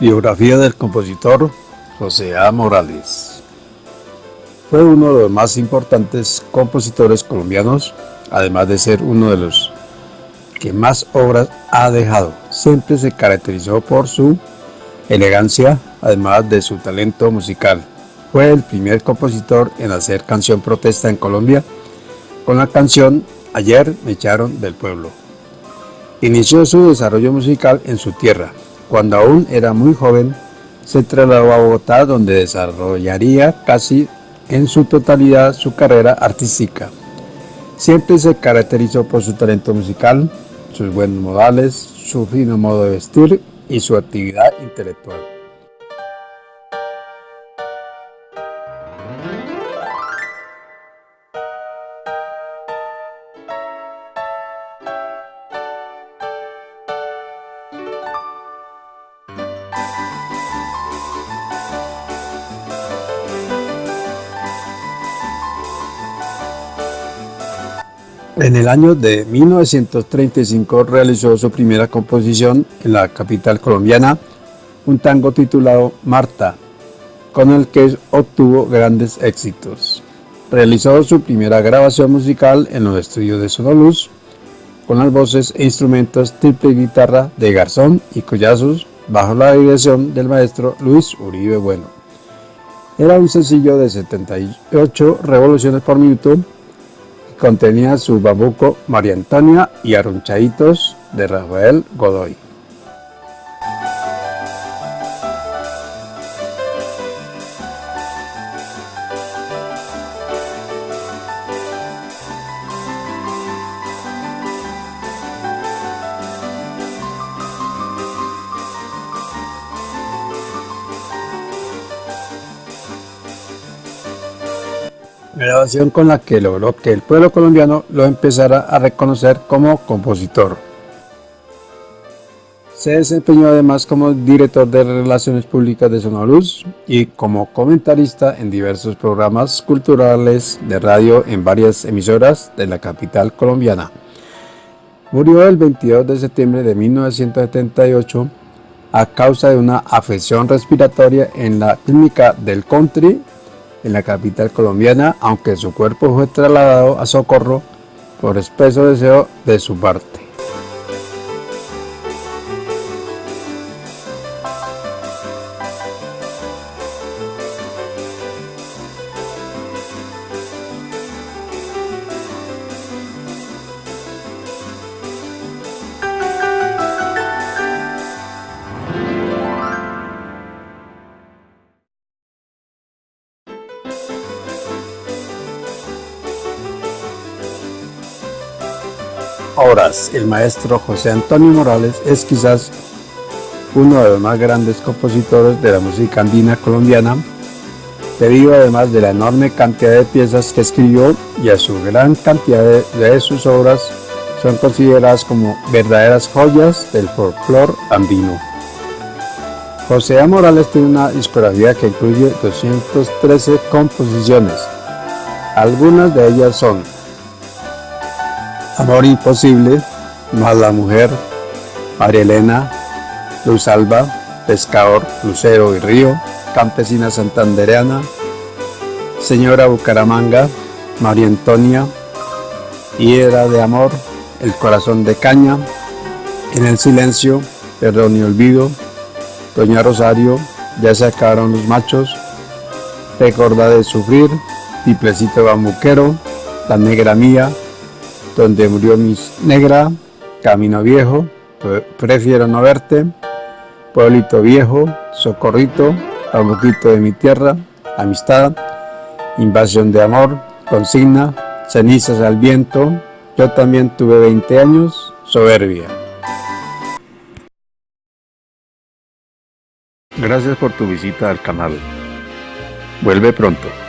Biografía del compositor José A. Morales Fue uno de los más importantes compositores colombianos, además de ser uno de los que más obras ha dejado. Siempre se caracterizó por su elegancia, además de su talento musical. Fue el primer compositor en hacer canción protesta en Colombia con la canción Ayer me echaron del pueblo. Inició su desarrollo musical en su tierra. Cuando aún era muy joven, se trasladó a Bogotá donde desarrollaría casi en su totalidad su carrera artística. Siempre se caracterizó por su talento musical, sus buenos modales, su fino modo de vestir y su actividad intelectual. En el año de 1935 realizó su primera composición en la capital colombiana, un tango titulado Marta, con el que obtuvo grandes éxitos. Realizó su primera grabación musical en los estudios de Sonoluz, con las voces e instrumentos triple guitarra de Garzón y Collazos, bajo la dirección del maestro Luis Uribe Bueno. Era un sencillo de 78 revoluciones por minuto, contenía su babuco María Antonia y Arrunchaditos de Rafael Godoy. Grabación con la que logró que el pueblo colombiano lo empezara a reconocer como compositor. Se desempeñó además como director de Relaciones Públicas de Sonoluz y como comentarista en diversos programas culturales de radio en varias emisoras de la capital colombiana. Murió el 22 de septiembre de 1978 a causa de una afección respiratoria en la clínica del Country en la capital colombiana, aunque su cuerpo fue trasladado a Socorro por espeso deseo de su parte. Horas, el maestro José Antonio Morales es quizás uno de los más grandes compositores de la música andina colombiana, debido además de la enorme cantidad de piezas que escribió y a su gran cantidad de, sus obras son consideradas como verdaderas joyas del folclore andino. José A. Morales tiene una discografía que incluye 213 composiciones. Algunas de ellas son Amor imposible, más la mujer, María Elena, Luz Alba, Pescador, Lucero y Río, Campesina Santandereana, Señora Bucaramanga, María Antonia, Hiedra de Amor, El Corazón de Caña, En el Silencio, Perdón y Olvido, Doña Rosario, Ya se acabaron los machos, Recorda de Sufrir, Tiplecito Bambuquero, La Negra Mía, donde murió mi negra, camino viejo, prefiero no verte, pueblito viejo, socorrito, bambuquito de mi tierra, amistad, invasión de amor, consigna, cenizas al viento, yo también tuve 20 años, soberbia. Gracias por tu visita al canal. Vuelve pronto.